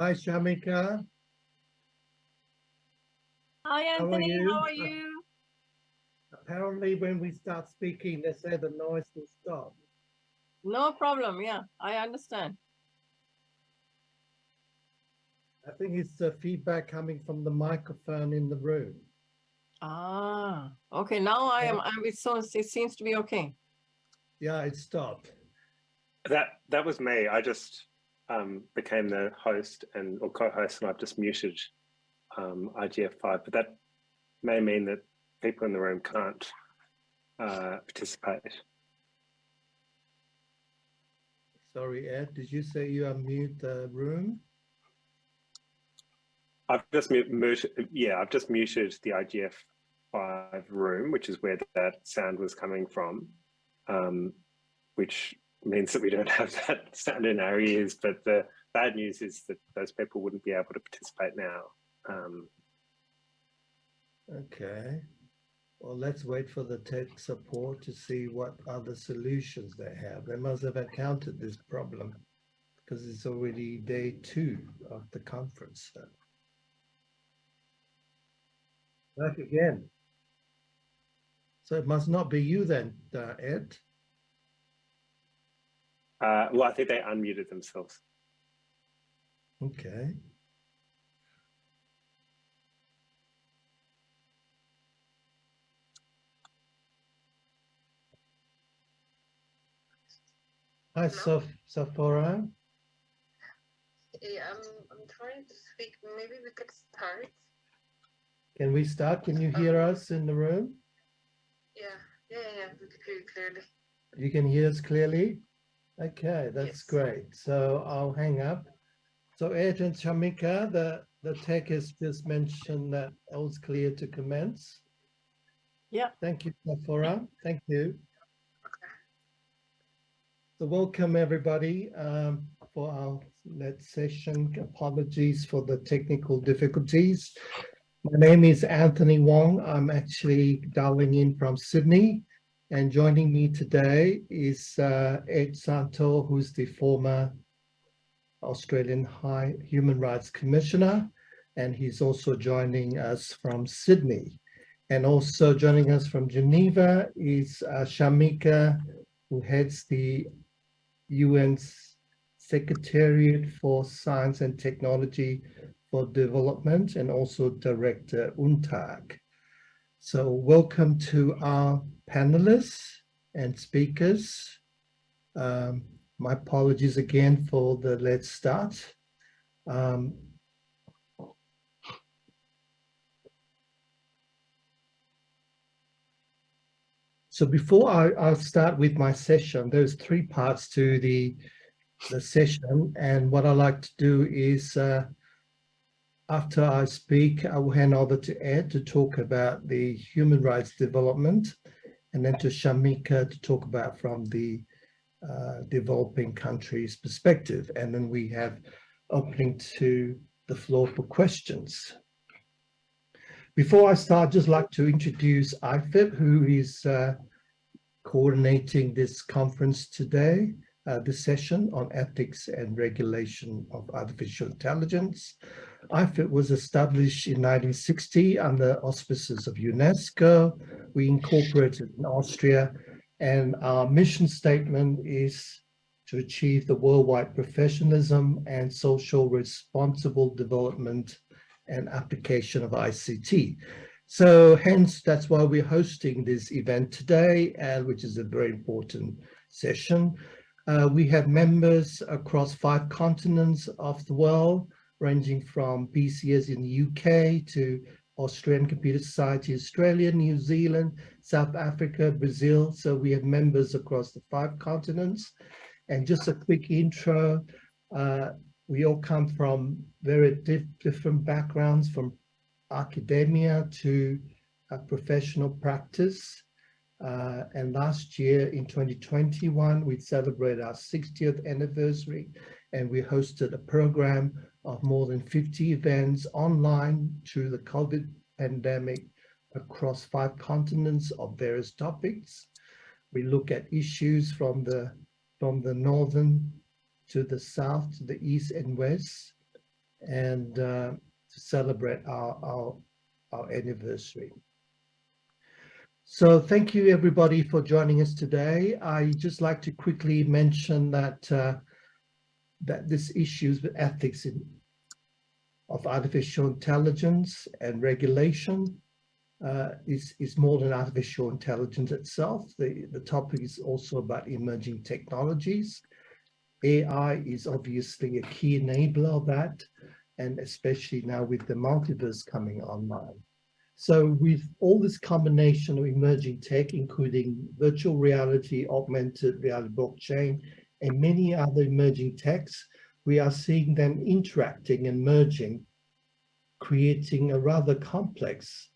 Hi, Shamika. Hi, How are Anthony. you? How are you? Apparently, when we start speaking, they say the noise will stop. No problem. Yeah, I understand. I think it's the feedback coming from the microphone in the room. Ah, okay. Now I am. I'm. It so it seems to be okay. Yeah, it stopped. That that was me. I just um, became the host and or co-host, and I've just muted um, IGF5. But that may mean that people in the room can't uh, participate. Sorry, Ed, did you say you unmute the room? I've just muted. Yeah, I've just muted the IGF5 room, which is where that sound was coming from, um, which means that we don't have that sound in our ears. But the bad news is that those people wouldn't be able to participate now. Um, Okay. Well, let's wait for the tech support to see what other solutions they have. They must have encountered this problem because it's already day two of the conference. So. Back again. So it must not be you then, uh, Ed. Uh, well, I think they unmuted themselves. Okay. Hi, Soph Sephora. Yeah, I'm, I'm trying to speak. Maybe we could start. Can we start? Can you hear us in the room? Yeah, yeah, yeah, we could hear you clearly. You can hear us clearly? Okay, that's Yes. great. So I'll hang up. So Ed and Shamika, the, the tech has just mentioned that all's clear to commence. Yeah. Thank you, Sephora. Thank you. So welcome everybody um, for our next session. Apologies for the technical difficulties. My name is Anthony Wong. I'm actually dialing in from Sydney. And joining me today is uh, Ed Santow, who's the former Australian High Human Rights Commissioner. And he's also joining us from Sydney. And also joining us from Geneva is uh, Shamika, who heads the UN's Secretariat for Science and Technology for Development and also Director UNCTAD. So welcome to our panelists and speakers. Um, my apologies again for the let's start. Um, so before I, I'll start with my session, there's three parts to the, the session. And what I like to do is uh, after I speak, I will hand over to Ed to talk about the human rights development and then to Shamika to talk about from the uh, developing countries perspective. And then we have opening to the floor for questions. Before I start, I'd just like to introduce IFIP, who is uh, coordinating this conference today, uh, this session on ethics and regulation of artificial intelligence. IFIP was established in 1960 under auspices of UNESCO. We incorporated in Austria and our mission statement is to achieve the worldwide professionalism and social responsible development and application of ICT. So hence, that's why we're hosting this event today, uh, which is a very important session. Uh, we have members across five continents of the world, ranging from BCS in the UK to Australian Computer Society, Australia, New Zealand, South Africa, Brazil. So we have members across the five continents. And just a quick intro, uh, we all come from very diff different backgrounds, from academia to professional practice. Uh, and last year in 2021, we celebrated our 60th anniversary and we hosted a program of more than 50 events online through the COVID pandemic across five continents of various topics. We look at issues from the, from the northern to the south, to the east and west. and uh, to celebrate our, our, our anniversary. So thank you everybody for joining us today. I just like to quickly mention that uh, that this issues with ethics in, of artificial intelligence and regulation uh, is, is more than artificial intelligence itself. The, the topic is also about emerging technologies. AI is obviously a key enabler of that, and especially now with the multiverse coming online. So with all this combination of emerging tech, including virtual reality, augmented reality, blockchain, and many other emerging techs, we are seeing them interacting and merging, creating a rather complex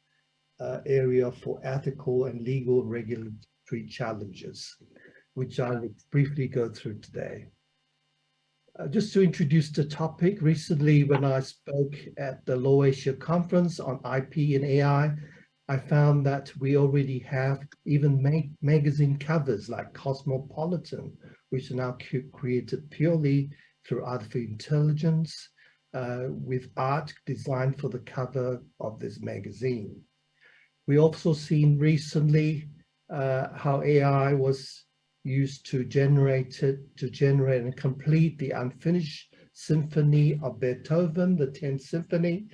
uh, area for ethical and legal regulatory challenges, which I'll briefly go through today. Uh, just to introduce the topic, recently when I spoke at the LawAsia conference on IP and AI, I found that we already have even ma magazine covers like Cosmopolitan, which are now created purely through artificial intelligence uh, with art designed for the cover of this magazine. We also seen recently uh, how AI was used to generate it, to generate and complete the unfinished symphony of Beethoven, the 10th symphony,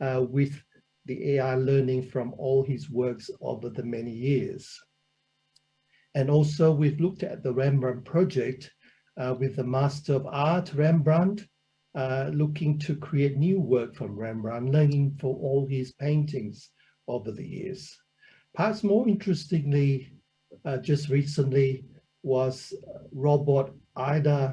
uh, with the AI learning from all his works over the many years. And also we've looked at the Rembrandt project uh, with the Master of Art, Rembrandt, uh, looking to create new work from Rembrandt, learning for all his paintings over the years. Perhaps more interestingly, uh, just recently, was robot Ai-Da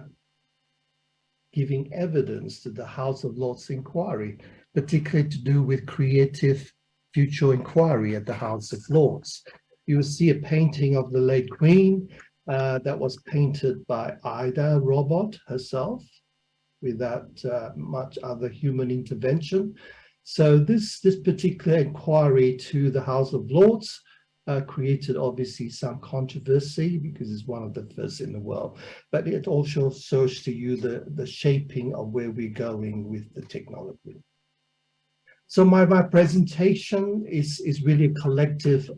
giving evidence to the House of Lords inquiry, particularly to do with creative future inquiry at the House of Lords. You will see a painting of the late Queen uh, that was painted by Ai-Da robot herself without uh, much other human intervention. So this, this particular inquiry to the House of Lords uh, created obviously some controversy because it's one of the first in the world, but it also shows to you the, the shaping of where we're going with the technology. So my, my presentation is, is really a collective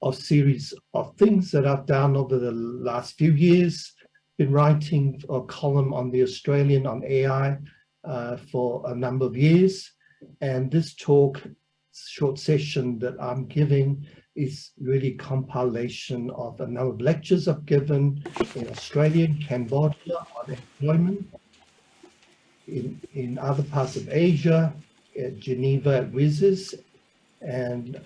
of series of things that I've done over the last few years, been writing a column on the Australian on AI uh, for a number of years. And this talk, short session that I'm giving is really compilation of a number of lectures I've given in Australia, Cambodia on employment, in, in other parts of Asia, at Geneva at WSIS, and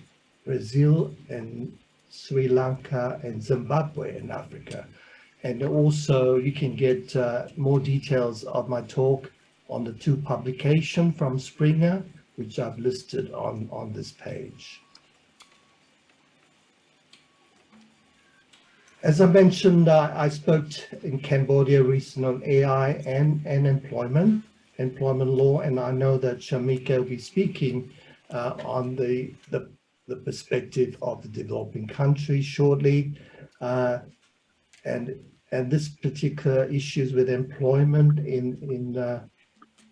Brazil and Sri Lanka and Zimbabwe in Africa. And also you can get uh, more details of my talk on the two publication from Springer, which I've listed on, on this page. As I mentioned, uh, I spoke in Cambodia recently on AI and, and employment, employment law, and I know that Shamika will be speaking uh, on the, the, the, perspective of the developing countries shortly. Uh, and, and this particular issues with employment in, in, uh,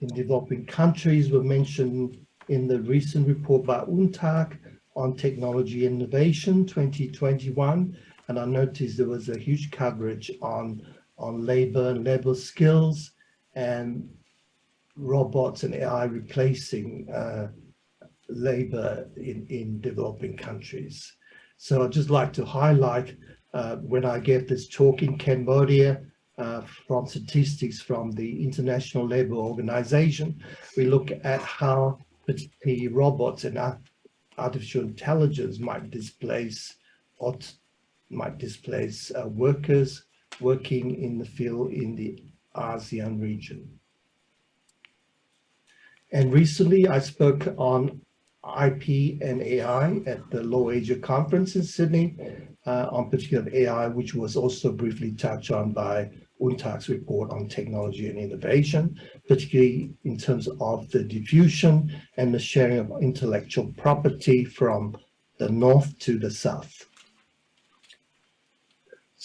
in developing countries were mentioned in the recent report by UNCTAD on technology innovation 2021 and I noticed there was a huge coverage on on labor and labor skills and robots and AI replacing uh, labor in, in developing countries. So I'd just like to highlight uh, when I gave this talk in Cambodia uh, from statistics from the International Labour Organization, we look at how the robots and artificial intelligence might displace might displace uh, workers working in the field in the ASEAN region. And recently I spoke on IP and AI at the LawAsia conference in Sydney uh, on particular AI, which was also briefly touched on by UNCTAD's report on technology and innovation, particularly in terms of the diffusion and the sharing of intellectual property from the north to the south.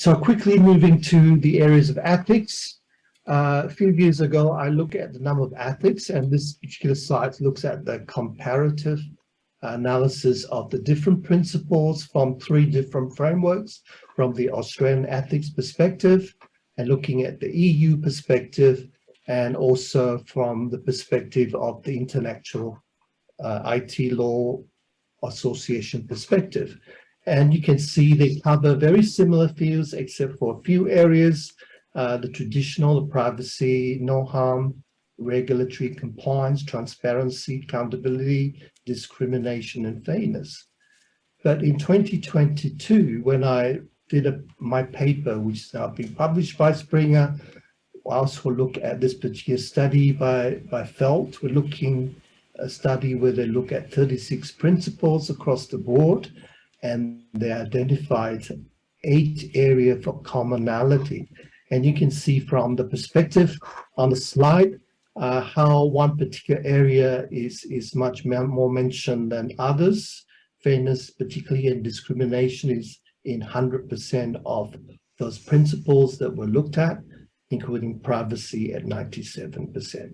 So quickly moving to the areas of ethics, Uh, a few years ago, I looked at the number of ethics and this particular site looks at the comparative analysis of the different principles from three different frameworks from the Australian ethics perspective and looking at the EU perspective and also from the perspective of the intellectual uh, IT law association perspective. And you can see they cover very similar fields except for a few areas, uh, the traditional the privacy, no harm, regulatory compliance, transparency, accountability, discrimination and fairness. But in 2022, when I did a, my paper, which is now being published by Springer, I also look at this particular study by, by Fjeld. We're looking a study where they look at 36 principles across the board and they identified eight areas for commonality. And you can see from the perspective on the slide uh, how one particular area is, is much more mentioned than others. Fairness, particularly in discrimination, is in 100% of those principles that were looked at, including privacy at 97%.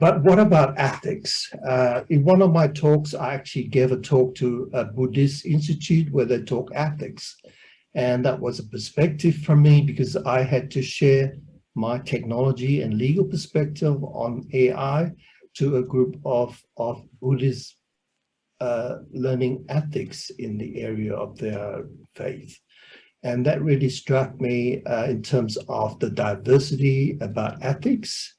But what about ethics? Uh, in one of my talks, I actually gave a talk to a Buddhist institute where they talk ethics. And that was a perspective for me because I had to share my technology and legal perspective on AI to a group of, of Buddhist uh, learning ethics in the area of their faith. And that really struck me uh, in terms of the diversity about ethics.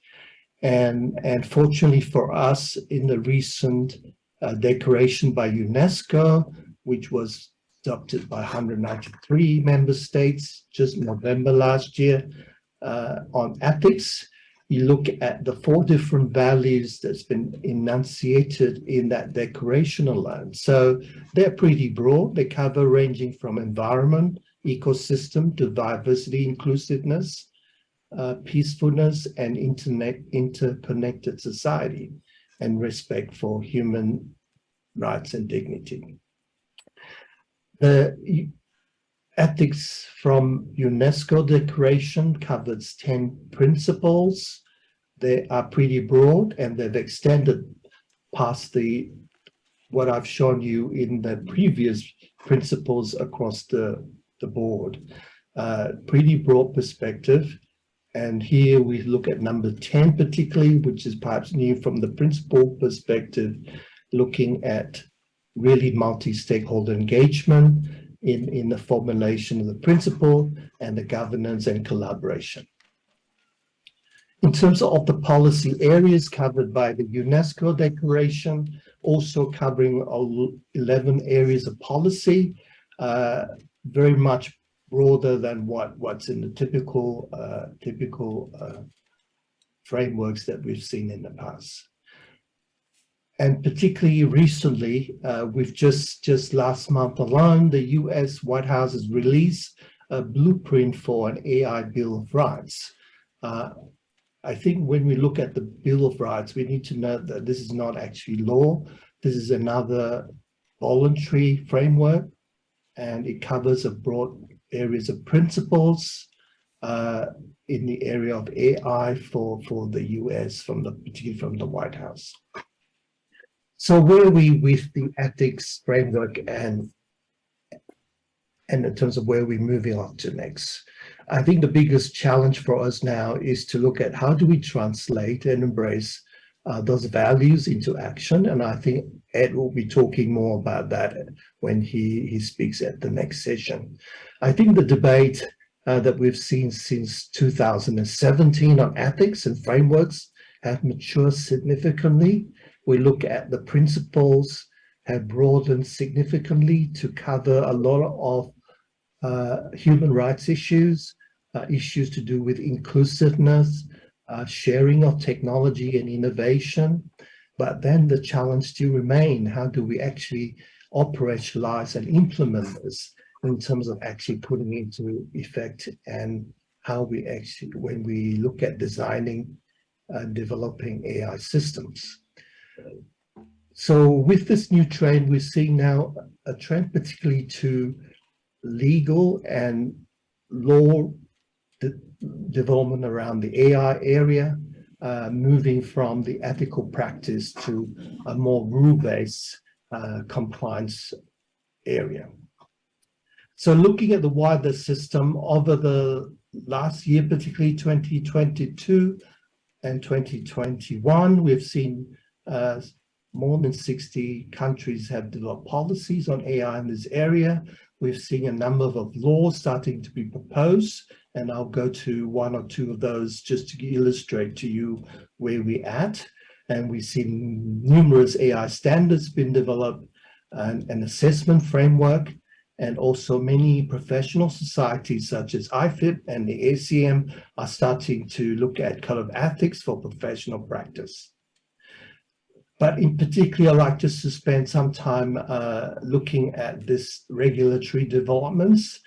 And, and fortunately for us, in the recent uh, declaration by UNESCO, which was adopted by 193 member states just November last year, uh, on ethics, you look at the four different values that's been enunciated in that declaration alone. So they're pretty broad. They cover ranging from environment, ecosystem to diversity, inclusiveness, uh, peacefulness, and interconnected society, and respect for human rights and dignity. The ethics from UNESCO declaration covers 10 principles. They are pretty broad and they've extended past the what I've shown you in the previous principles across the, the board. Uh, pretty broad perspective. And here we look at number 10 particularly, which is perhaps new from the principle perspective, looking at really multi-stakeholder engagement, in, in the formulation of the principle and the governance and collaboration. In terms of the policy areas covered by the UNESCO declaration, also covering 11 areas of policy, uh, very much broader than what, what's in the typical, uh, typical uh, frameworks that we've seen in the past. And particularly recently, uh, we've just, just last month alone, the US White House has released a blueprint for an AI Bill of Rights. Uh, I think when we look at the Bill of Rights, we need to know that this is not actually law. This is another voluntary framework, and it covers a broad areas of principles uh, in the area of AI for, for the US, from the particularly from the White House. So where are we with the ethics framework and and in terms of where we're moving on to next? I think the biggest challenge for us now is to look at how do we translate and embrace uh, those values into action. And I think Ed will be talking more about that when he, he speaks at the next session. I think the debate uh, that we've seen since 2017 on ethics and frameworks have matured significantly we look at the principles have broadened significantly to cover a lot of uh, human rights issues, uh, issues to do with inclusiveness, uh, sharing of technology and innovation. But then the challenge still remain, how do we actually operationalize and implement this in terms of actually putting into effect and how we actually, when we look at designing and developing AI systems. So with this new trend, we're seeing now a trend particularly to legal and law the development around the AI area, uh, moving from the ethical practice to a more rule-based uh, compliance area. So looking at the wider system over the last year, particularly 2022 and 2021, we've seen uh, more than 60 countries have developed policies on AI in this area. We've seen a number of laws starting to be proposed, and I'll go to one or two of those just to illustrate to you where we're at. And we've seen numerous AI standards being developed, and an assessment framework, and also many professional societies such as IFIP and the ACM are starting to look at code of ethics for professional practice. But in particular, I'd like just to spend some time uh, looking at this regulatory developments.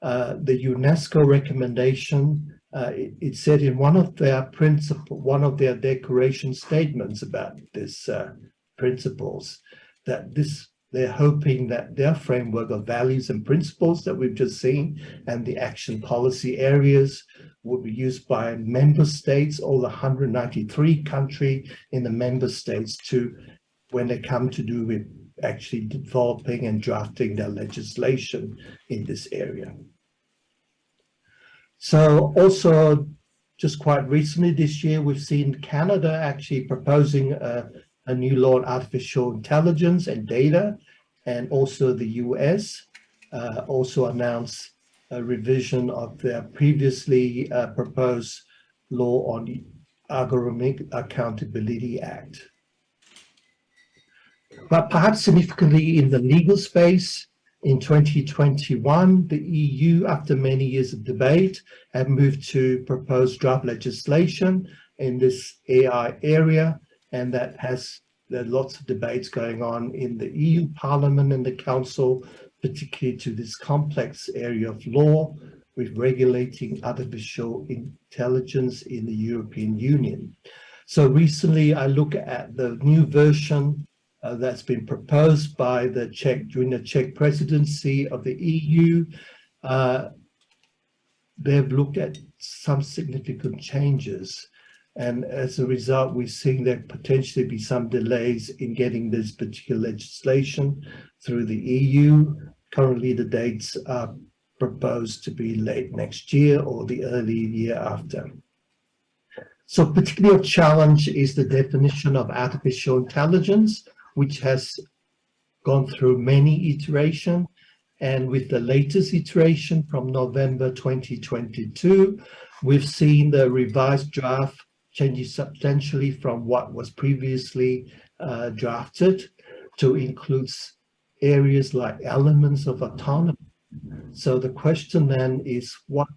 Uh, the UNESCO recommendation, uh, it, it, said in one of their principle, one of their declaration statements about this uh, principles, that this they're hoping that their framework of values and principles that we've just seen and the action policy areas will be used by member states, all the 193 country in the member states to, when they come to do with actually developing and drafting their legislation in this area. So also just quite recently this year, we've seen Canada actually proposing a, a new law on artificial intelligence and data, and also the US uh, also announced a revision of their previously uh, proposed law on Algorithmic Accountability Act. But perhaps significantly in the legal space, in 2021, the EU, after many years of debate, have moved to propose draft legislation in this AI area, and that has lots of debates going on in the EU Parliament and the Council, particularly to this complex area of law with regulating artificial intelligence in the European Union. So recently I look at the new version uh, that's been proposed by the Czech during the Czech presidency of the EU. Uh, they've looked at some significant changes and as a result, we're seeing there potentially be some delays in getting this particular legislation through the EU. Currently, the dates are proposed to be late next year or the early year after. So particularly a challenge is the definition of artificial intelligence, which has gone through many iterations. And with the latest iteration from November 2022, we've seen the revised draft changes substantially from what was previously uh, drafted to include areas like elements of autonomy. So the question then is what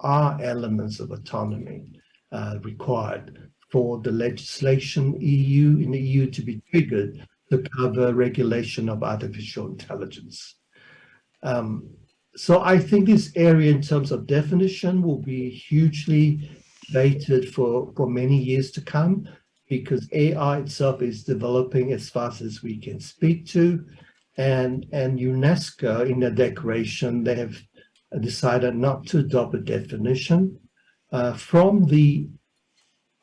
are elements of autonomy uh, required for the legislation EU in the EU to be triggered to cover regulation of artificial intelligence. Um, so I think this area in terms of definition will be hugely debated for, for many years to come because AI itself is developing as fast as we can speak to. And, and UNESCO in their declaration, they have decided not to adopt a definition. Uh, from the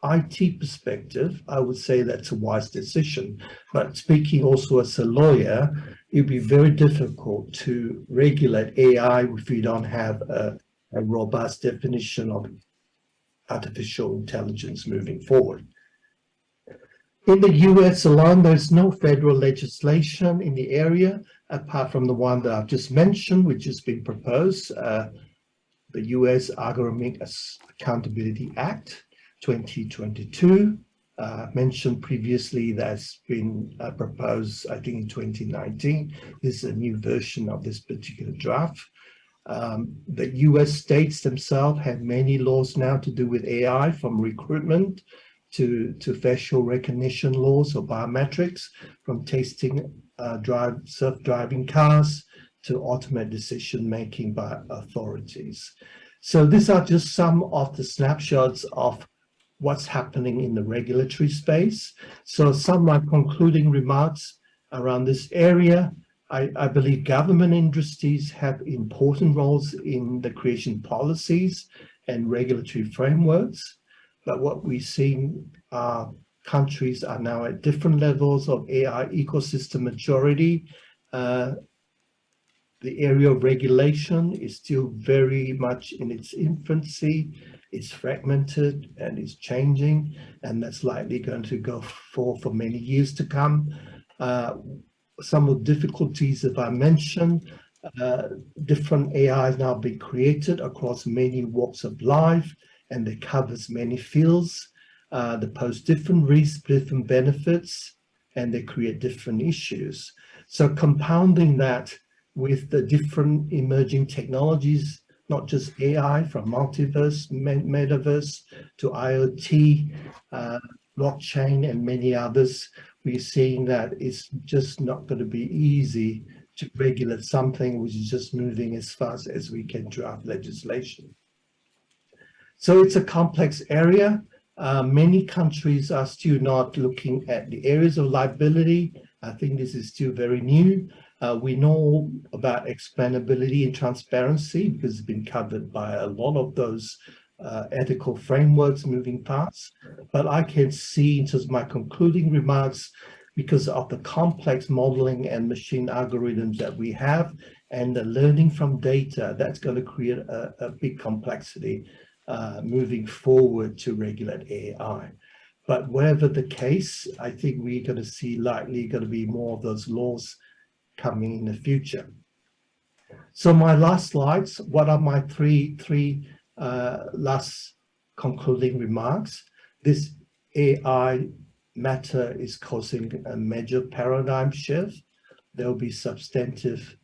IT perspective, I would say that's a wise decision. But speaking also as a lawyer, it'd be very difficult to regulate AI if we don't have a, a robust definition of artificial intelligence moving forward. In the US alone, there's no federal legislation in the area, apart from the one that I've just mentioned, which has been proposed, uh, the US Algorithmic Accountability Act 2022. Uh, mentioned previously that's been uh, proposed, I think in 2019. This is a new version of this particular draft. Um, the US states themselves have many laws now to do with AI from recruitment to, to facial recognition laws or biometrics, from testing uh, drive self-driving cars to automated decision-making by authorities. So these are just some of the snapshots of what's happening in the regulatory space. So some of my concluding remarks around this area I, I, believe government industries have important roles in the creation policies and regulatory frameworks. But what we've seen are countries are now at different levels of AI ecosystem maturity. Uh, the area of regulation is still very much in its infancy. It's fragmented and it's changing, and that's likely going to go for for many years to come. Uh, some of the difficulties that I mentioned, uh, different AIs now being created across many walks of life, and it covers many fields. Uh, they pose different risks, different benefits, and they create different issues. So compounding that with the different emerging technologies, not just AI from multiverse, metaverse to IoT, uh, blockchain and many others, we're seeing that it's just not going to be easy to regulate something which is just moving as fast as we can draft legislation. So it's a complex area. Uh, many countries are still not looking at the areas of liability. I think this is still very new. Uh, we know about explainability and transparency because it's been covered by a lot of those uh, ethical frameworks moving parts. But I can see in terms of my concluding remarks, because of the complex modeling and machine algorithms that we have and the learning from data, that's going to create a, a big complexity uh, moving forward to regulate AI. But whatever the case, I think we're going to see likely going to be more of those laws coming in the future. So my last slides, what are my three, three last concluding remarks? This AI matter is causing a major paradigm shift. There will be substantive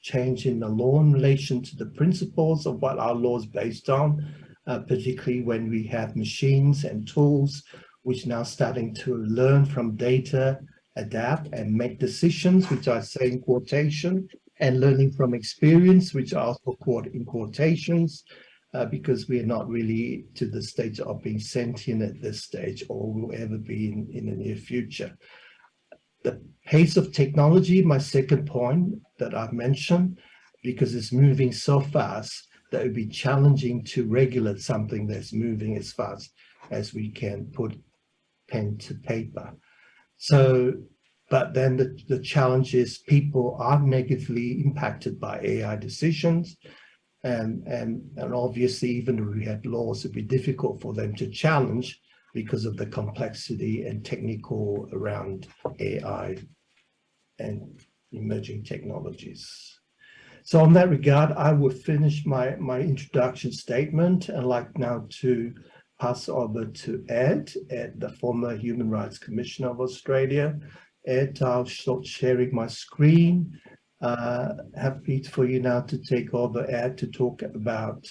change in the law in relation to the principles of what our law is based on, uh, particularly when we have machines and tools which now starting to learn from data adapt and make decisions, which I say in quotation, and learning from experience, which are also quote in quotations, uh, because we are not really to the stage of being sentient at this stage or will ever be in, in the near future. The pace of technology, my second point that I've mentioned, because it's moving so fast that it would be challenging to regulate something that's moving as fast as we can put pen to paper. So, but then the, the challenge is people are negatively impacted by AI decisions. And, and, and obviously, even if we had laws, it'd be difficult for them to challenge because of the complexity and technical around AI and emerging technologies. So on that regard, I will finish my, my introduction statement and like now to pass over to Ed, Ed, the former Human Rights Commissioner of Australia. Ed, I'll start sharing my screen. Uh, happy for you now to take over, Ed, to talk about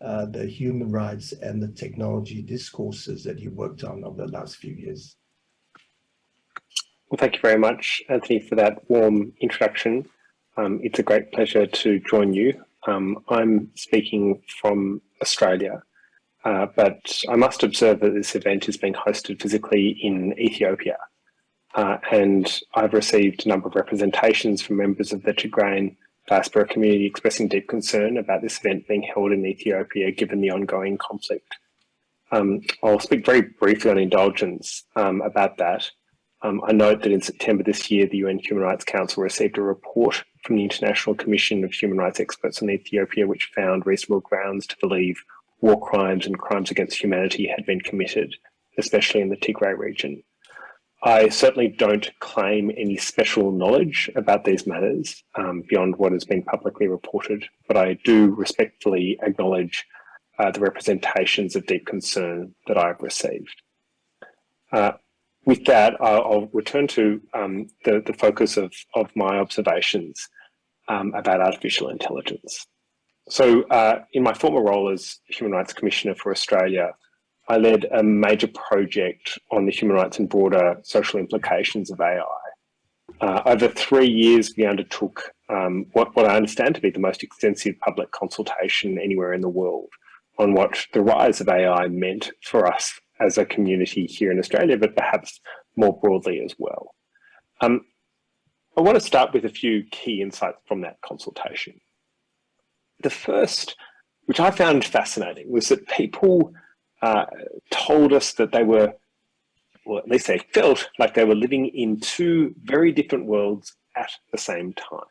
uh, the human rights and the technology discourses that you worked on over the last few years. Well, thank you very much, Anthony, for that warm introduction. Um, it's a great pleasure to join you. Um, I'm speaking from Australia. Uh, but I must observe that this event is being hosted physically in Ethiopia. Uh, and I've received a number of representations from members of the Tigrayan diaspora community expressing deep concern about this event being held in Ethiopia given the ongoing conflict. Um, I'll speak very briefly on indulgence um, about that. Um, I note that in September this year, the UN Human Rights Council received a report from the International Commission of Human Rights Experts on Ethiopia, which found reasonable grounds to believe war crimes and crimes against humanity had been committed, especially in the Tigray region. I certainly don't claim any special knowledge about these matters um, beyond what has been publicly reported, but I do respectfully acknowledge uh, the representations of deep concern that I've received. Uh, with that, I'll, I'll return to um, the, the focus of, of my observations um, about artificial intelligence. So uh, in my former role as Human Rights Commissioner for Australia, I led a major project on the human rights and broader social implications of AI. Uh, over three years, we undertook um, what, what I understand to be the most extensive public consultation anywhere in the world on what the rise of AI meant for us as a community here in Australia, but perhaps more broadly as well. Um, I want to start with a few key insights from that consultation. The first which I found fascinating, was that people uh, told us that they were, or at least they felt like they were living in two very different worlds at the same time.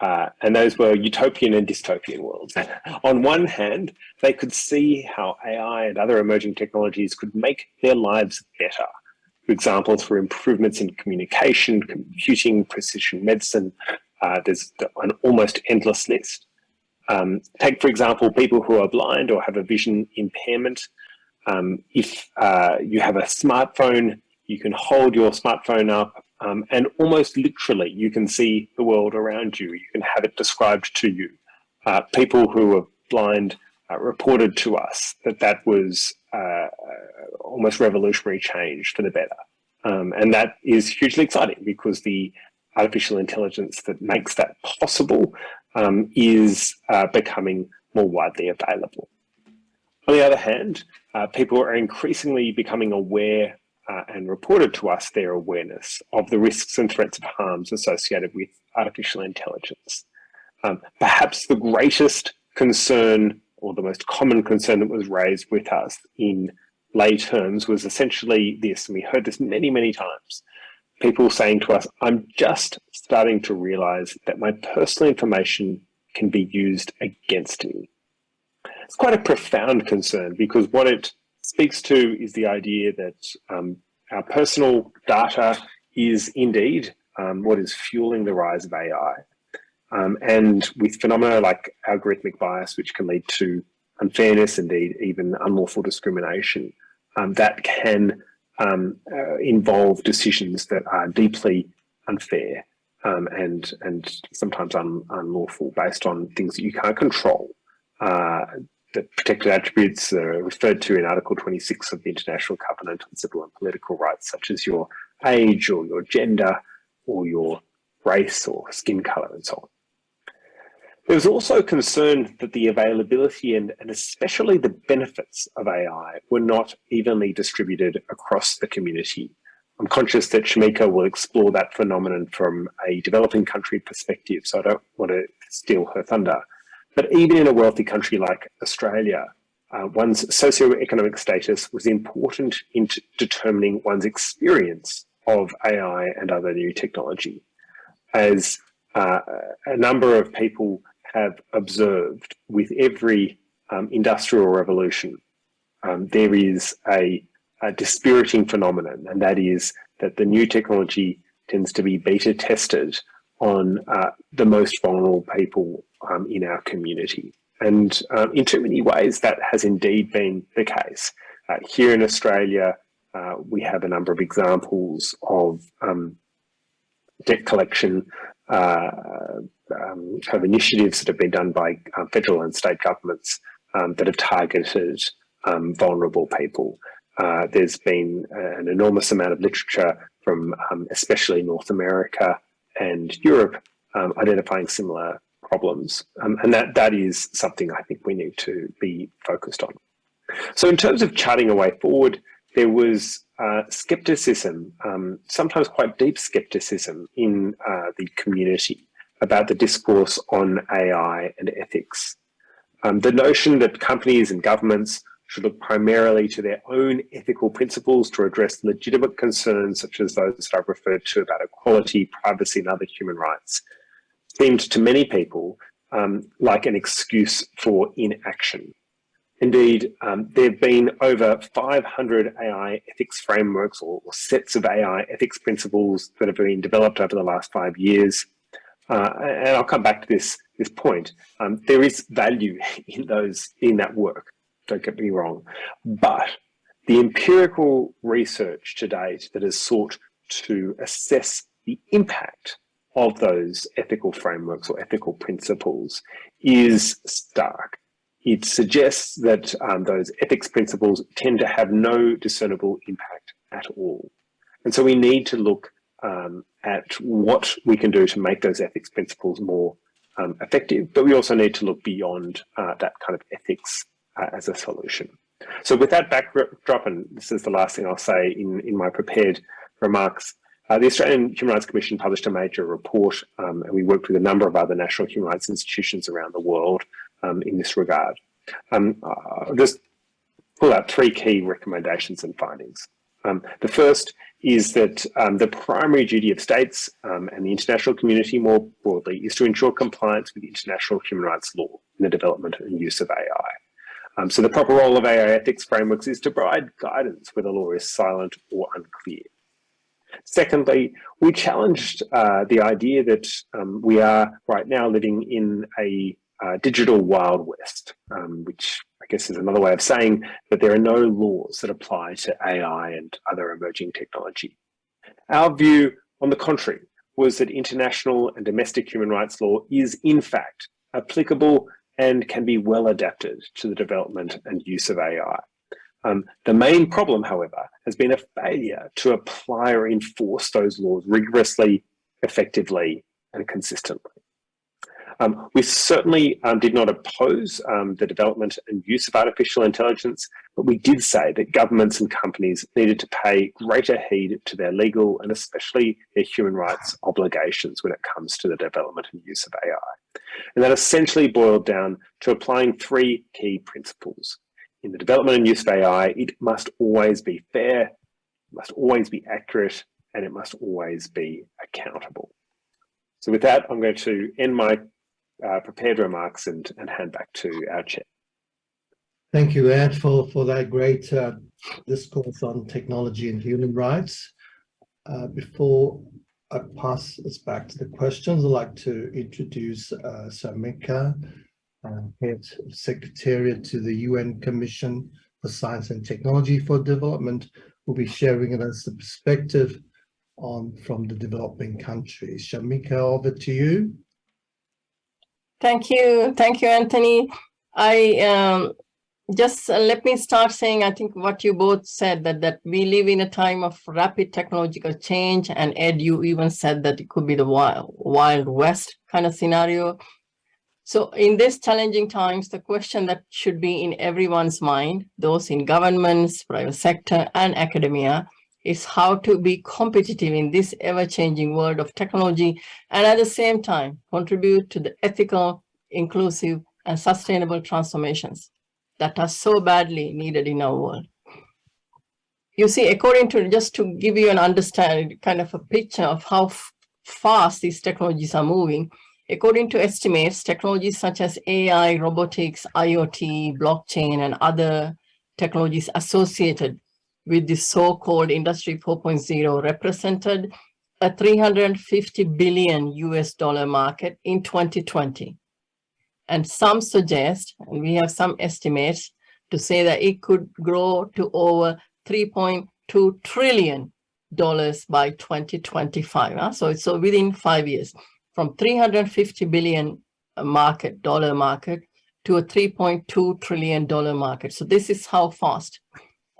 Uh, and those were utopian and dystopian worlds. On one hand, they could see how AI and other emerging technologies could make their lives better. Examples for example, through improvements in communication, computing, precision medicine, uh, there's an almost endless list. Um, take, for example, people who are blind or have a vision impairment. Um, if uh, you have a smartphone, you can hold your smartphone up um, and almost literally you can see the world around you. You can have it described to you. Uh, people who are blind uh, reported to us that that was uh, uh almost revolutionary change for the better. Um, and that is hugely exciting because the artificial intelligence that makes that possible um, is uh, becoming more widely available. On the other hand, uh, people are increasingly becoming aware uh, and reported to us their awareness of the risks and threats of harms associated with artificial intelligence. Um, perhaps the greatest concern or the most common concern that was raised with us in lay terms was essentially this, and we heard this many, many times. People saying to us, I'm just starting to realize that my personal information can be used against me. It's quite a profound concern because what it speaks to is the idea that um, our personal data is indeed um, what is fueling the rise of AI. Um, and with phenomena like algorithmic bias, which can lead to unfairness, indeed even unlawful discrimination, um, that can um, uh, involve decisions that are deeply unfair um, and and sometimes un, unlawful based on things that you can't control. Uh, the protected attributes are referred to in Article 26 of the International Covenant on Civil and Political Rights, such as your age or your gender or your race or skin colour and so on. There was also concern that the availability and, and especially the benefits of AI were not evenly distributed across the community. I'm conscious that Shamika will explore that phenomenon from a developing country perspective, so I don't want to steal her thunder. But even in a wealthy country like Australia, uh, one's socioeconomic status was important in determining one's experience of AI and other new technology. As uh, a number of people have observed with every um, industrial revolution, um, there is a, a, dispiriting phenomenon, and that is that the new technology tends to be beta tested on uh, the most vulnerable people um, in our community. And um, in too many ways, that has indeed been the case. Uh, here in Australia, uh, we have a number of examples of um, debt collection uh, um, of initiatives that have been done by uh, federal and state governments um, that have targeted um, vulnerable people. Uh, there's been an enormous amount of literature from especially North America and Europe identifying similar problems. Um, and that, that is something I think we need to be focused on. So in terms of charting a way forward, there was uh, skepticism, um, sometimes quite deep skepticism in uh, the community about the discourse on AI and ethics. Um, the notion that companies and governments should look primarily to their own ethical principles to address legitimate concerns such as those that I've referred to about equality, privacy and other human rights seemed to many people um, like an excuse for inaction. Indeed, um, there have been over 500 AI ethics frameworks or, or, sets of AI ethics principles that have been developed over the last five years. Uh, and I'll come back to this, this point. Um, there is value in those in that work, don't get me wrong. But the empirical research to date that has sought to assess the impact of those ethical frameworks or ethical principles is stark. It suggests that um, those ethics principles tend to have no discernible impact at all. And so we need to look um, at what we can do to make those ethics principles more um, effective, but we also need to look beyond uh, that kind of ethics uh, as a solution. So with that backdrop, and this is the last thing I'll say in, in my prepared remarks, uh, the Australian Human Rights Commission published a major report um, and we worked with a number of other national human rights institutions around the world um, in this regard. Um, I'll just pull out three key recommendations and findings. Um, the first is that um, the primary duty of states um, and the international community more broadly is to ensure compliance with international human rights law in the development and use of AI. Um, so the proper role of AI ethics frameworks is to provide guidance where the law is silent or unclear. Secondly, we challenged uh, the idea that um, we are right now living in a uh, digital wild west, um, which I guess is another way of saying that there are no laws that apply to AI and other emerging technology. Our view, on the contrary, was that international and domestic human rights law is in fact applicable and can be well adapted to the development and use of AI. Um, the main problem, however, has been a failure to apply or enforce those laws rigorously, effectively, and consistently. Um, we certainly um, did not oppose um, the development and use of artificial intelligence, but we did say that governments and companies needed to pay greater heed to their legal and especially their human rights obligations when it comes to the development and use of AI. And that essentially boiled down to applying three key principles. In the development and use of AI, it must always be fair, must always be accurate, and it must always be accountable. So with that, I'm going to end my uh, prepared remarks and, and hand back to our chair. Thank you, Ed, for, for that great uh, discourse on technology and human rights. Uh, before I pass us back to the questions, I'd like to introduce uh, Shamika, uh, Head Secretariat to the UN Commission for Science and Technology for Development, will be sharing with us the perspective on from the developing countries. Shamika, over to you. Thank you. Thank you, Anthony. I um, just uh, let me start saying, I think what you both said that, that we live in a time of rapid technological change and Ed, you even said that it could be the wild, wild west kind of scenario. So in these challenging times, the question that should be in everyone's mind, those in governments, private sector and academia, is how to be competitive in this ever-changing world of technology and at the same time contribute to the ethical, inclusive, and sustainable transformations that are so badly needed in our world. You see, according to, just to give you an understanding, kind of a picture of how fast these technologies are moving, according to estimates, technologies such as AI, robotics, IoT, blockchain, and other technologies associated with the so-called Industry 4.0 represented a 350 billion US dollar market in 2020. And some suggest, and we have some estimates to say that it could grow to over 3.2 trillion dollars by 2025. Huh? Ah, so it's so within five years, from 350 billion uh, market, dollar market, to a 3.2 trillion dollar market. So this is how fast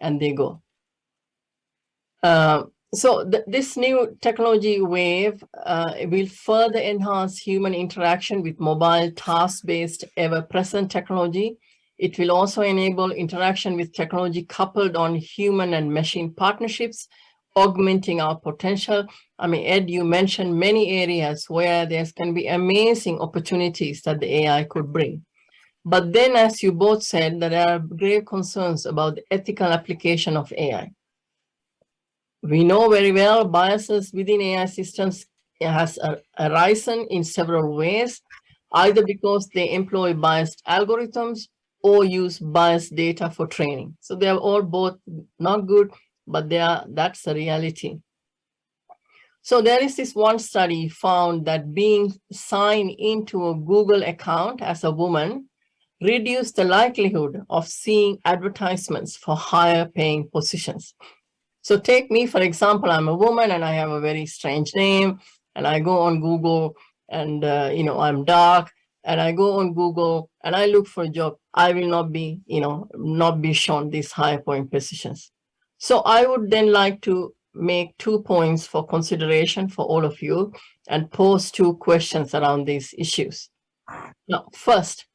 and they go. Uh, so th this new technology wave uh, will further enhance human interaction with mobile task-based ever-present technology. It will also enable interaction with technology coupled on human and machine partnerships, augmenting our potential. I mean, Ed, you mentioned many areas where there's going to be amazing opportunities that the AI could bring. But then, as you both said, there are grave concerns about the ethical application of AI. We know very well biases within AI systems has arisen in several ways, either because they employ biased algorithms or use biased data for training. So they are all both not good, but they are that's the reality. So there is this one study found that being signed into a Google account as a woman reduced the likelihood of seeing advertisements for higher paying positions. So take me, for example, I'm a woman and I have a very strange name and I go on Google and, uh, you know, I'm dark and I go on Google and I look for a job. I will not be, you know, not be shown these high point positions. So I would then like to make two points for consideration for all of you and pose two questions around these issues. Now, first,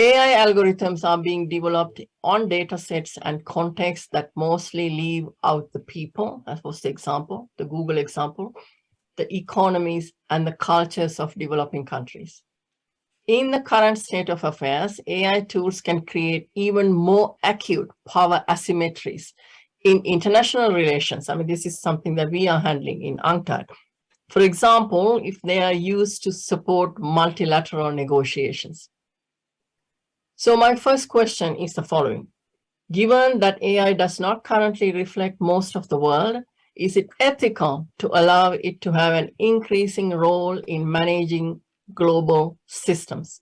AI algorithms are being developed on data sets and contexts that mostly leave out the people, as was the example, the Google example, the economies and the cultures of developing countries. in the current state of affairs, AI tools can create even more acute power asymmetries in international relations. I mean, this is something that we are handling in UNCTAD. For example, if they are used to support multilateral negotiations. So my first question is the following. Given that AI does not currently reflect most of the world, is it ethical to allow it to have an increasing role in managing global systems?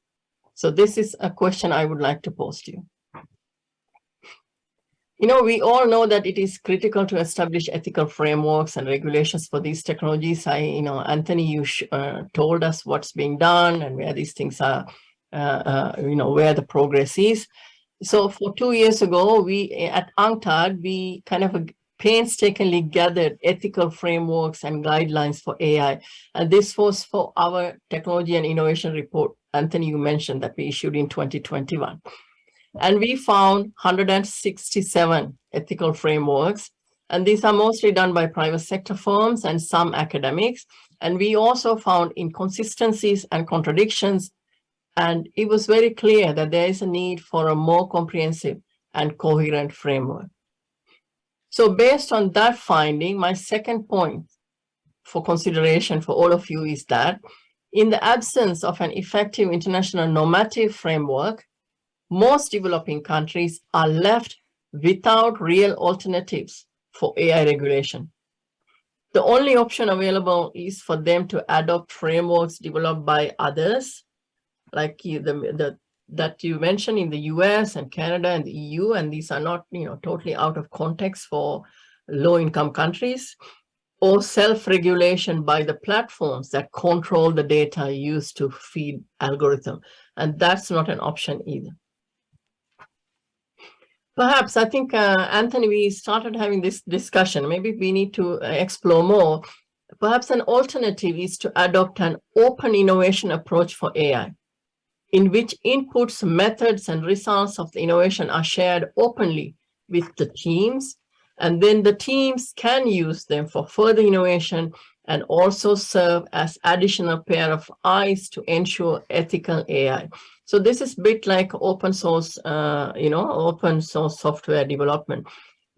So this is a question I would like to pose to you. You know, we all know that it is critical to establish ethical frameworks and regulations for these technologies. I, you know, Anthony, you uh, told us what's being done and where these things are, Uh, uh, you know, where the progress is. So for two years ago, we at UNCTAD, we kind of painstakingly gathered ethical frameworks and guidelines for AI. And this was for our technology and innovation report. Anthony, you mentioned that we issued in 2021. And we found 167 ethical frameworks. And these are mostly done by private sector firms and some academics. And we also found inconsistencies and contradictions. And it was very clear that there is a need for a more comprehensive and coherent framework. So based on that finding, my second point for consideration for all of you is that in the absence of an effective international normative framework, most developing countries are left without real alternatives for AI regulation. The only option available is for them to adopt frameworks developed by others, like the, the, that you mentioned in the US and Canada and the EU, and these are not you know, totally out of context for low-income countries, or self-regulation by the platforms that control the data used to feed algorithm. And that's not an option either. Perhaps, I think, uh, Anthony, we started having this discussion. Maybe we need to uh, explore more. Perhaps an alternative is to adopt an open innovation approach for AI, in which inputs, methods, and results of the innovation are shared openly with the teams. And then the teams can use them for further innovation and also serve as additional pair of eyes to ensure ethical AI. So this is bit like open source, uh, you know, open source software development.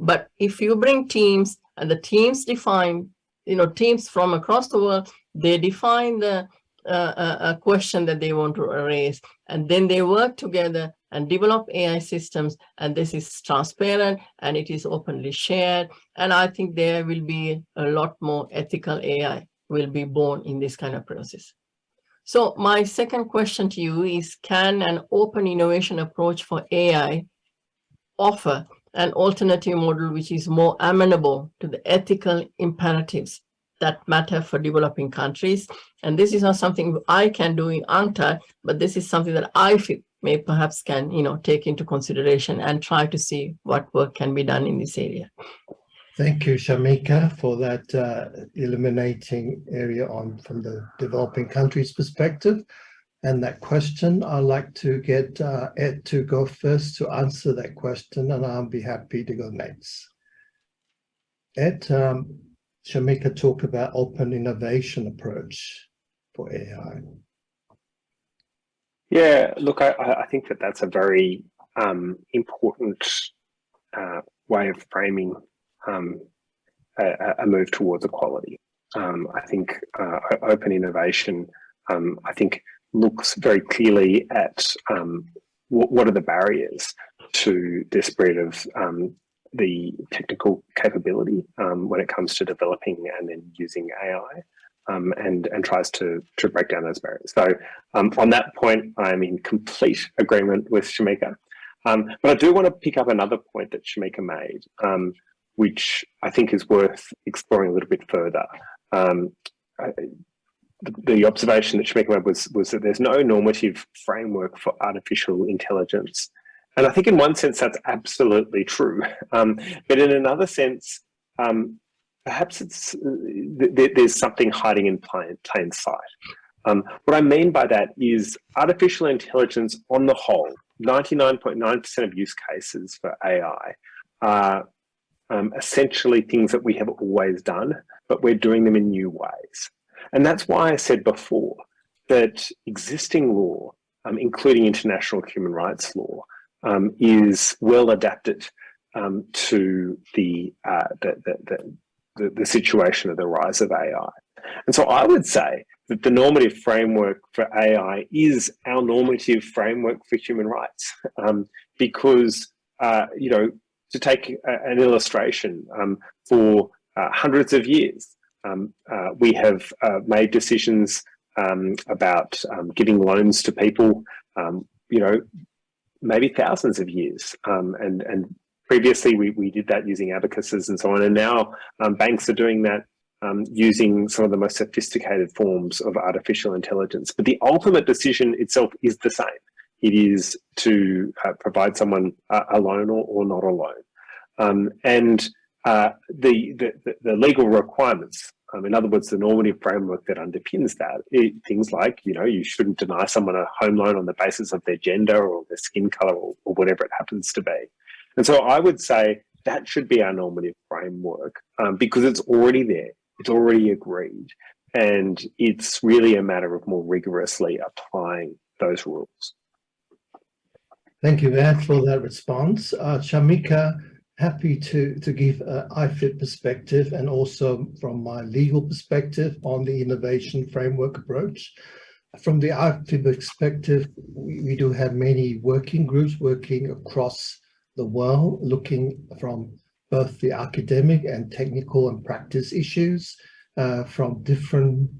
But if you bring teams and the teams define, you know, teams from across the world, they define the uh, a question that they want to raise, and then they work together and develop AI systems, and this is transparent and it is openly shared. And I think there will be a lot more ethical AI will be born in this kind of process. So my second question to you is, can an open innovation approach for AI offer an alternative model which is more amenable to the ethical imperatives that matter for developing countries? And this is not something I can do in UNCTAD, but this is something that I feel may perhaps can, you know, take into consideration and try to see what work can be done in this area. Thank you, Shamika, for that uh, illuminating area on from the developing countries perspective. And that question, I'd like to get uh, Ed to go first to answer that question, and I'll be happy to go next. Ed, um, Shamika talked about open innovation approach for AI. Yeah, look, I, I think that that's a very um, important uh, way of framing um, a, a, move towards equality. Um, I think uh, open innovation, um, I think, looks very clearly at um, what, what, are the barriers to the spread of um, the technical capability um, when it comes to developing and then using AI. Um, and and tries to to break down those barriers. So um, on that point, I'm in complete agreement with Shamika. Um, but I do want to pick up another point that Shamika made, which I think is worth exploring a little bit further. Um, I, the observation that Shamika made was, was that there's no normative framework for artificial intelligence. And I think in one sense that's absolutely true. Um, but in another sense, um, perhaps it's th there's something hiding in plain, plain sight. Um, what I mean by that is artificial intelligence on the whole, 99.9% .9 of use cases for AI are um, essentially things that we have always done, but we're doing them in new ways. And that's why I said before that existing law um, including international human rights law, um, is well adapted um, to the, uh, the, the, the, the situation of the rise of AI. And so I would say that the normative framework for AI is our normative framework for human rights um, because, uh, you know, to take a, an illustration, um, for uh, hundreds of years, um, uh, we have uh, made decisions um, about um, giving loans to people, um, you know, maybe thousands of years. Um, and, and previously we, we did that using abacuses and so on. And now um, banks are doing that um, using some of the most sophisticated forms of artificial intelligence. But the ultimate decision itself is the same. It is to uh, provide someone uh, a loan or, or not a loan. Um, and uh, the, the, the, legal requirements, um, in other words, the normative framework that underpins that, it, things like, you know, you shouldn't deny someone a home loan on the basis of their gender or their skin color or, or whatever it happens to be. And so I would say that should be our normative framework um, because it's already there, it's already agreed, and it's really a matter of more rigorously applying those rules. Thank you, Matt, for that response. Uh, Shamika, happy to, to give an IFIP perspective and also from my legal perspective on the innovation framework approach. From the IFIP perspective, we, we do have many working groups working across the world, looking from both the academic and technical and practice issues uh, from different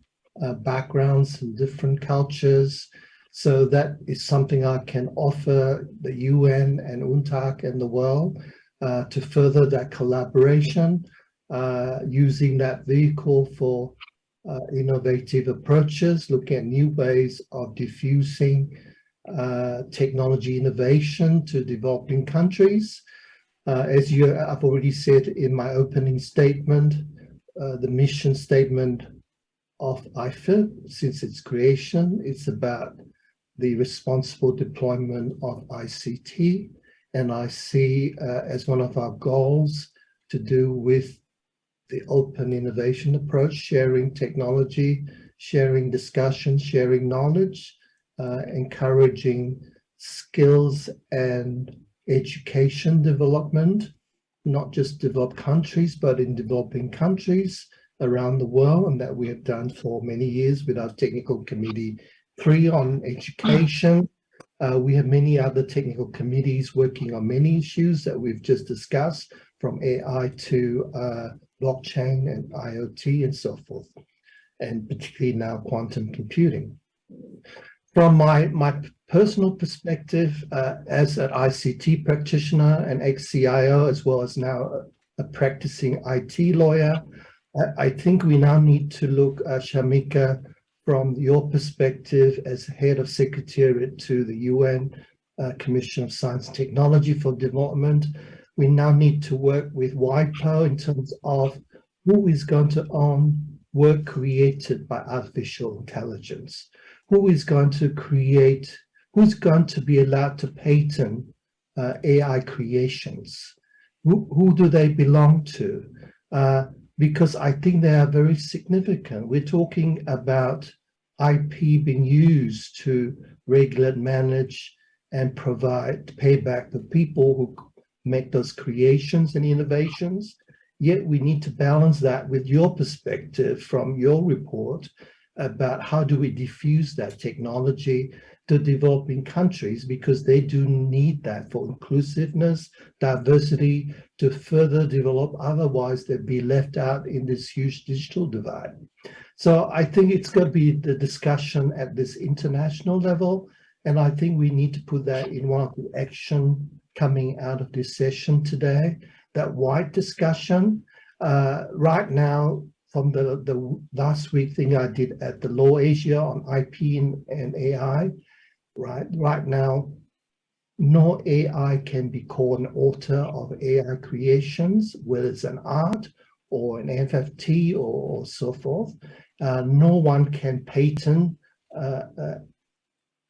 uh, backgrounds and different cultures. So that is something I can offer the UN and UNCTAD and the world uh, to further that collaboration uh, using that vehicle for uh, innovative approaches, looking at new ways of diffusing uh, technology innovation to developing countries. Uh, as you, I've already said in my opening statement, uh, the mission statement of IFIP since its creation, it's about the responsible deployment of ICT. And I see uh, as one of our goals to do with the open innovation approach, sharing technology, sharing discussion, sharing knowledge, uh, encouraging skills and education development, not just developed countries, but in developing countries around the world, and that we have done for many years with our technical committee three on education. Uh, we have many other technical committees working on many issues that we've just discussed, from AI to uh, blockchain and IoT and so forth, and particularly now quantum computing. From my, my personal perspective uh, as an ICT practitioner and ex-CIO, as well as now a, practicing IT lawyer, I, I, think we now need to look, uh, Shamika, from your perspective as head of secretariat to the UN uh, Commission of Science and Technology for Development, we now need to work with WIPO in terms of who is going to own work created by artificial intelligence who is going to create, who's going to be allowed to patent uh, AI creations? Who, who do they belong to? Uh, because I think they are very significant. We're talking about IP being used to regulate, manage, and provide payback for people who make those creations and innovations. Yet we need to balance that with your perspective from your report about how do we diffuse that technology to developing countries because they do need that for inclusiveness, diversity to further develop. Otherwise, they'd be left out in this huge digital divide. So I think it's going to be the discussion at this international level. And I think we need to put that in one of the action coming out of this session today, that wide discussion. Uh, right now, from the, the last week thing I did at the LawAsia on IP and, and AI, right? Right now, no AI can be called an author of AI creations, whether it's an art or an NFT or, or so forth. Uh, no one can patent uh, a,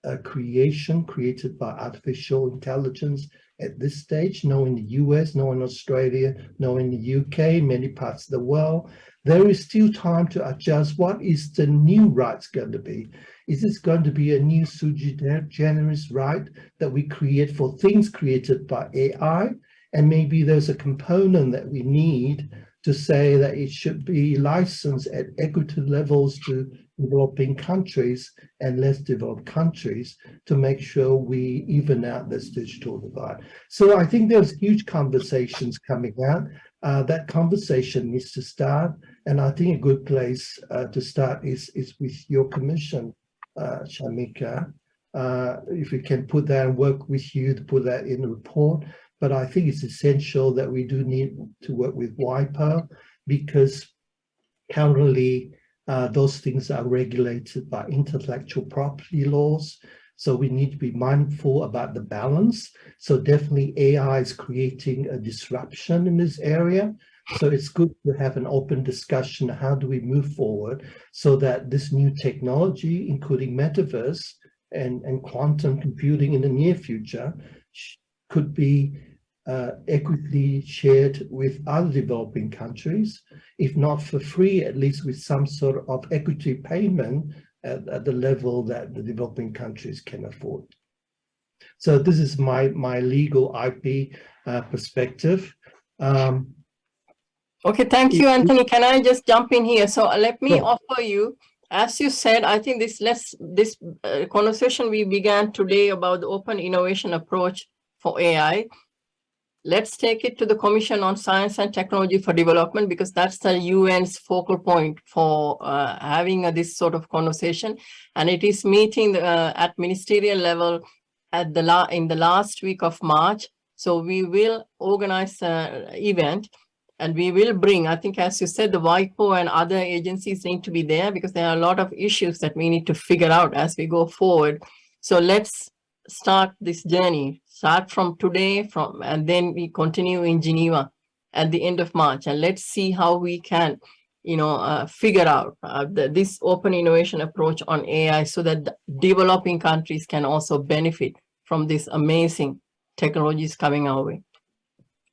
a creation created by artificial intelligence at this stage, no in the US, no in Australia, no in the UK, many parts of the world. There is still time to adjust what is the new rights going to be. Is this going to be a new sui generis right that we create for things created by AI? And maybe there's a component that we need to say that it should be licensed at equity levels to developing countries and less developed countries to make sure we even out this digital divide. So I think there's huge conversations coming out. Uh, that conversation needs to start. And I think a good place uh, to start is, is with your commission, Shamika. Uh, if we can put that and work with you to put that in the report. But I think it's essential that we do need to work with WIPO because currently uh, those things are regulated by intellectual property laws. So we need to be mindful about the balance. So definitely AI is creating a disruption in this area. So it's good to have an open discussion. How do we move forward so that this new technology, including metaverse and, and quantum computing in the near future, could be uh, equitably shared with other developing countries, if not for free, at least with some sort of equity payment at, at the level that the developing countries can afford. So this is my, my legal IP uh, perspective. Um, okay, thank you, Anthony. Can I just jump in here? So let me offer you, as you said, I think this less this uh, conversation we began today about the open innovation approach for AI let's take it to the Commission on Science and Technology for Development because that's the UN's focal point for uh, having a, this sort of conversation. And it is meeting uh, at ministerial level at the la in the last week of March. So we will organize an event and we will bring, I think, as you said, the WIPO and other agencies need to be there because there are a lot of issues that we need to figure out as we go forward. So let's start this journey start from today from and then we continue in Geneva at the end of March and let's see how we can you know uh, figure out uh, the, this open innovation approach on AI so that developing countries can also benefit from this amazing technologies coming our way.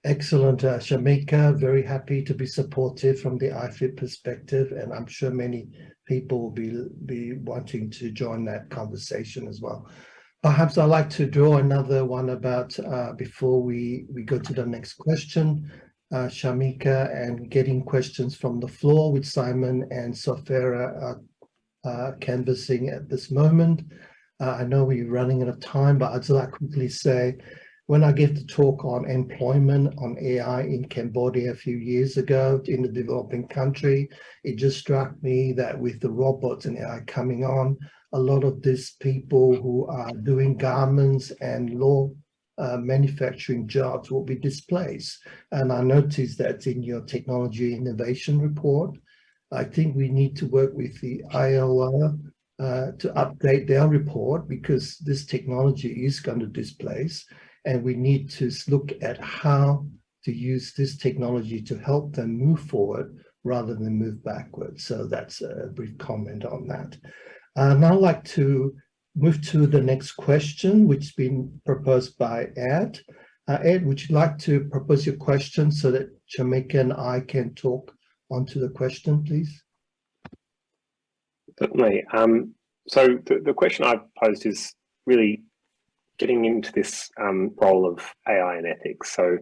Excellent, uh, Shamika. Very happy to be supportive from the IFIP perspective, and I'm sure many people will be, be wanting to join that conversation as well. Perhaps I'd like to draw another one about uh, before we, we go to the next question, uh, Shamika, and getting questions from the floor with Simon and Sofera are canvassing at this moment. Uh, I know we're running out of time, but I'd like to quickly say, when I gave the talk on employment on AI in Cambodia a few years ago in the developing country, it just struck me that with the robots and AI coming on, a lot of these people who are doing garments and law uh, manufacturing jobs will be displaced. And I noticed that in your technology innovation report. I think we need to work with the ILO uh, to update their report because this technology is going to displace and we need to look at how to use this technology to help them move forward rather than move backwards. So that's a brief comment on that. Uh, now I'd like to move to the next question, which has been proposed by Ed. Uh, Ed, would you like to propose your question so that Shamika and I can talk onto the question, please? Certainly. Um, so the, the question I've posed is really getting into this um, role of AI and ethics. So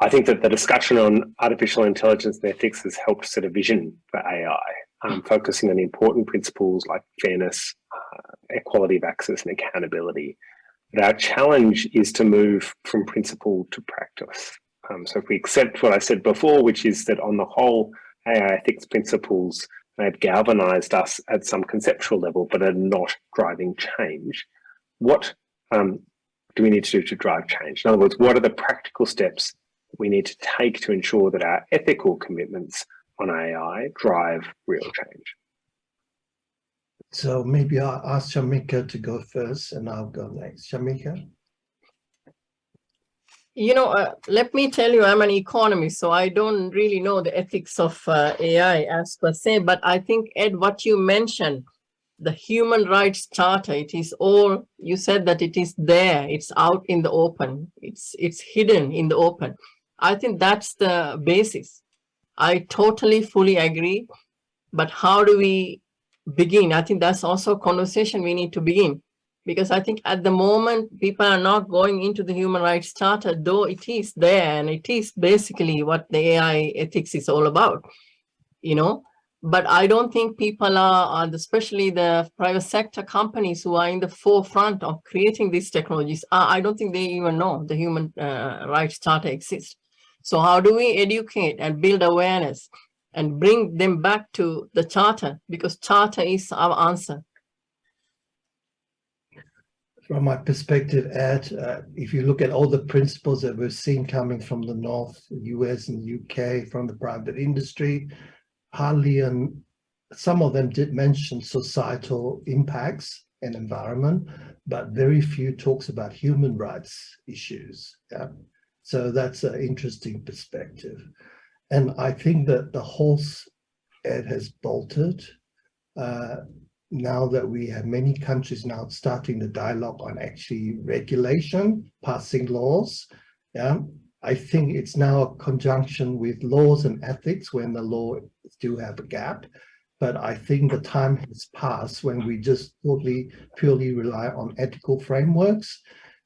I think that the discussion on artificial intelligence and ethics has helped set a vision for AI um, focusing on important principles like fairness, uh, equality of access and accountability. But our challenge is to move from principle to practice. Um, so if we accept what I said before, which is that on the whole, AI ethics principles have galvanized us at some conceptual level, but are not driving change. What um, do we need to do to drive change? In other words, what are the practical steps we need to take to ensure that our ethical commitments on AI drive real change. So maybe I'll ask Shamika to go first and I'll go next. Shamika? You know, uh, let me tell you, I'm an economist, so I don't really know the ethics of uh, AI as per se, but I think, Ed, what you mentioned the human rights charter, it is all, you said that it is there, it's out in the open, it's, it's hidden in the open. I think that's the basis. I totally fully agree. But how do we begin? I think that's also a conversation we need to begin. Because I think at the moment, people are not going into the human rights charter, though it is there and it is basically what the AI ethics is all about, you know. But I don't think people are, especially the private sector companies who are in the forefront of creating these technologies, I don't think they even know the human uh, rights charter exists. So how do we educate and build awareness and bring them back to the charter? Because charter is our answer. From my perspective, Ed, uh, if you look at all the principles that we've seen coming from the North, US and UK, from the private industry, hardly and some of them did mention societal impacts and environment, but very few talks about human rights issues. Yeah? So that's an interesting perspective. And I think that the horse it has bolted uh, now that we have many countries now starting the dialogue on actually regulation, passing laws. Yeah, I think it's now a conjunction with laws and ethics when the law still have a gap. But I think the time has passed when we just totally purely rely on ethical frameworks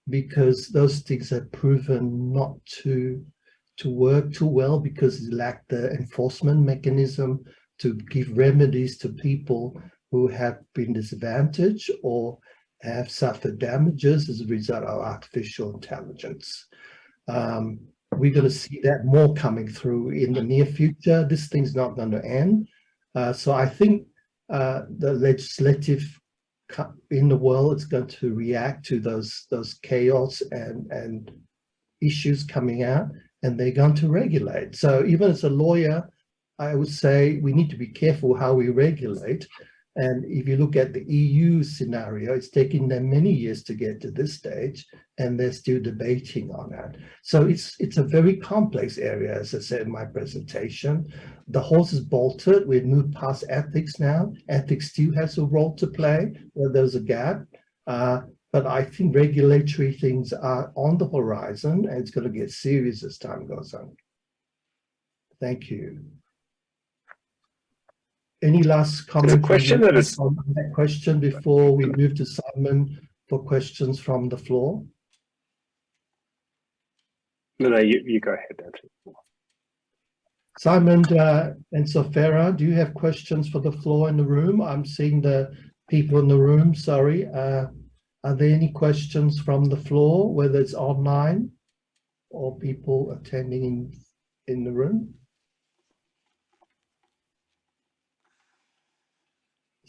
because those things have proven not to to work too well because it lack the enforcement mechanism to give remedies to people who have been disadvantaged or have suffered damages as a result of artificial intelligence. Um, we're going to see that more coming through in the near future. This thing's not going to end. Uh, so I think uh, the legislative in the world is going to react to those those chaos and and issues coming out and they're going to regulate so even as a lawyer i would say we need to be careful how we regulate and if you look at the EU scenario, it's taken them many years to get to this stage, and they're still debating on that. So it's it's a very complex area, as I said in my presentation. The horse is bolted. We've moved past ethics now. Ethics still has a role to play where there's a gap. Uh, but I think regulatory things are on the horizon, and it's going to get serious as time goes on. Thank you. Any last comment? question that is on that question before we move to Simon for questions from the floor? No, no, you, you go ahead. Simon uh, and Sofera, do you have questions for the floor in the room? I'm seeing the people in the room, sorry. Uh, are there any questions from the floor, whether it's online or people attending in, in the room?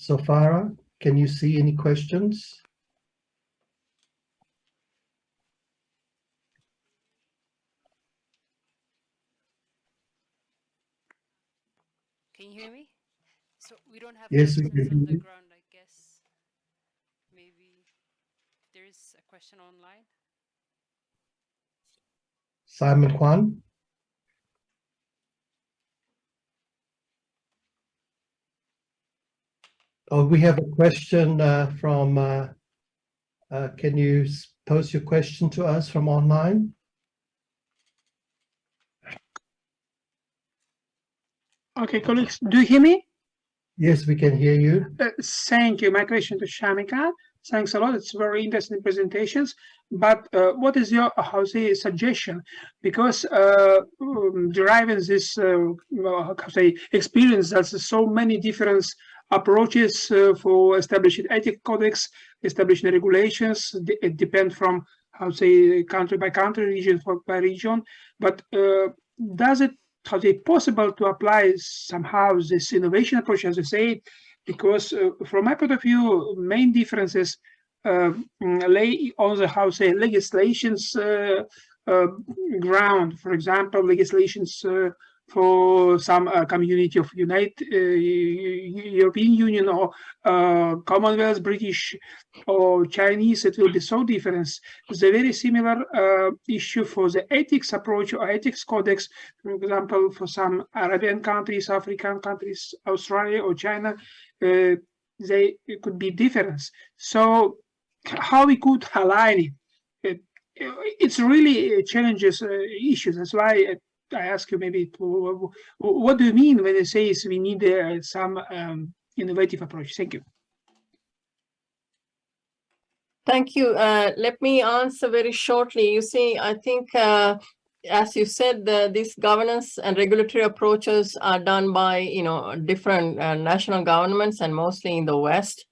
Sofara, can you see any questions? Can you hear me? So we don't have yes, we questions can on the ground, I guess. Maybe there is a question online. Simon Kwan. Oh, we have a question uh, from, uh, uh, can you pose your question to us from online? Okay, colleagues, do you hear me? Yes, we can hear you. Uh, thank you. My question to Shamika. Thanks a lot. It's very interesting presentations. But uh, what is your, how say, suggestion? Because uh, um, deriving this, uh, how say, experience, there's so many different approaches uh, for establishing ethic codex, establishing regulations. It depends from how say country by country, region by region. But uh, does it how say possible to apply somehow this innovation approach, as you say? Because uh, from my point of view, main differences uh, lay on the how say legislations uh, uh, ground. For example, legislations for some uh, community of United uh, European Union or uh, Commonwealth, British or Chinese, it will be so different. It's a very similar uh, issue for the ethics approach or ethics codex, for example, for some Arabian countries, African countries, Australia or China. Uh, they could be different. So how we could align it? it it's really challenges uh, issues. That's why uh, I ask you maybe what do you mean when you say we need uh, some um, innovative approach? Thank you. Thank you. Uh, let me answer very shortly. You see, I think, uh, as you said, the, these governance and regulatory approaches are done by, you know, different uh, national governments and mostly in the West,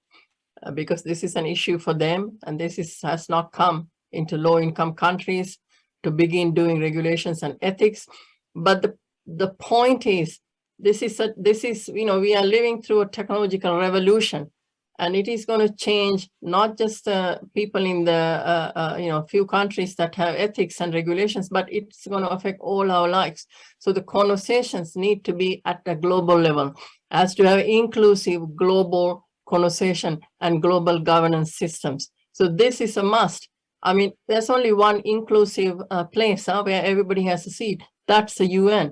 uh, because this is an issue for them. And this is, has not come into low income countries to begin doing regulations and ethics. But the, the point is, this is, a, this is, you know, we are living through a technological revolution. And it is going to change not just uh, people in the uh, uh, you know few countries that have ethics and regulations but it's going to affect all our lives. So the conversations need to be at a global level as to have inclusive global conversation and global governance systems. So this is a must. I mean there's only one inclusive uh, place where everybody has a seat that's the un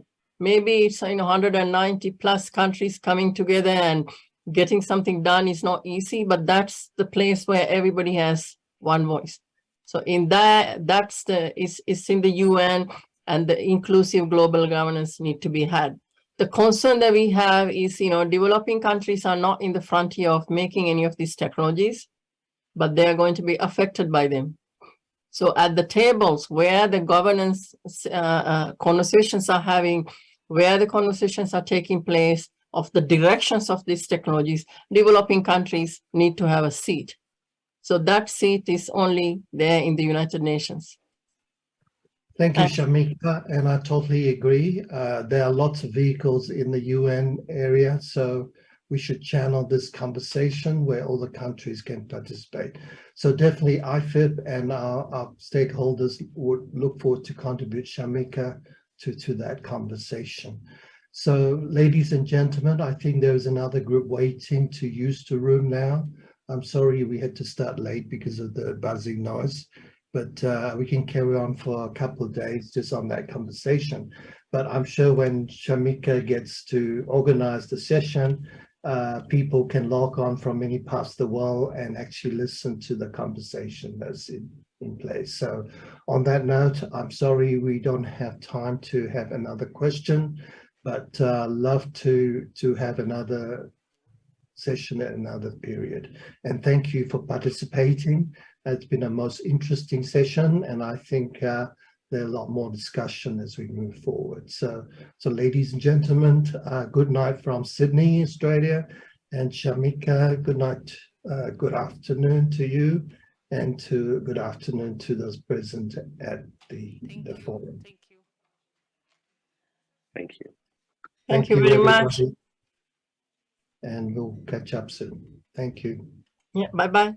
maybe it's you know 190 plus countries coming together and getting something done is not easy, but that's the place where everybody has one voice. So in that, that's the, it's, it's in the UN and the inclusive global governance need to be had. The concern that we have is, you know, developing countries are not in the frontier of making any of these technologies, but they're going to be affected by them. So at the tables where the governance uh, uh, conversations are having, where the conversations are taking place, of the directions of these technologies, developing countries need to have a seat. So that seat is only there in the United Nations. Thank you, Shamika, and I totally agree. Uh, there are lots of vehicles in the UN area, so we should channel this conversation where all the countries can participate. So definitely IFIP and our, our stakeholders would look forward to contribute Shamika to, to that conversation. So ladies and gentlemen, I think there's another group waiting to use the room now. I'm sorry we had to start late because of the buzzing noise, but uh, we can carry on for a couple of days just on that conversation. But I'm sure when Shamika gets to organize the session, uh, people can log on from many parts of the world and actually listen to the conversation that's in, in place. So on that note, I'm sorry we don't have time to have another question but uh, love to to have another session at another period. And thank you for participating. It's been a most interesting session, and I think uh, there's a lot more discussion as we move forward. So, so ladies and gentlemen, uh, good night from Sydney, Australia, and Shamika, good night, uh, good afternoon to you, and to good afternoon to those present at the, Thank the you. forum. Thank you. Thank you. Thank you very much. And we'll catch up soon. Thank you. Yeah, bye-bye.